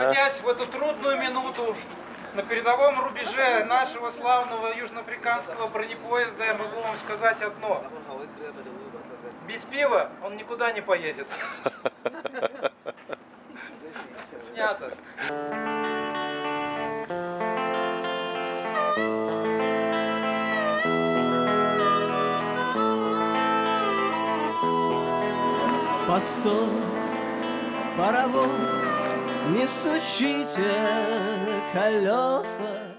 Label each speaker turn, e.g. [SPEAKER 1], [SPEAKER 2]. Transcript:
[SPEAKER 1] находясь в эту трудную минуту на передовом рубеже нашего славного южноафриканского бронепоезда, я могу вам сказать одно. Без пива он никуда не поедет. Снято.
[SPEAKER 2] Постой, паровоз, не стучите колеса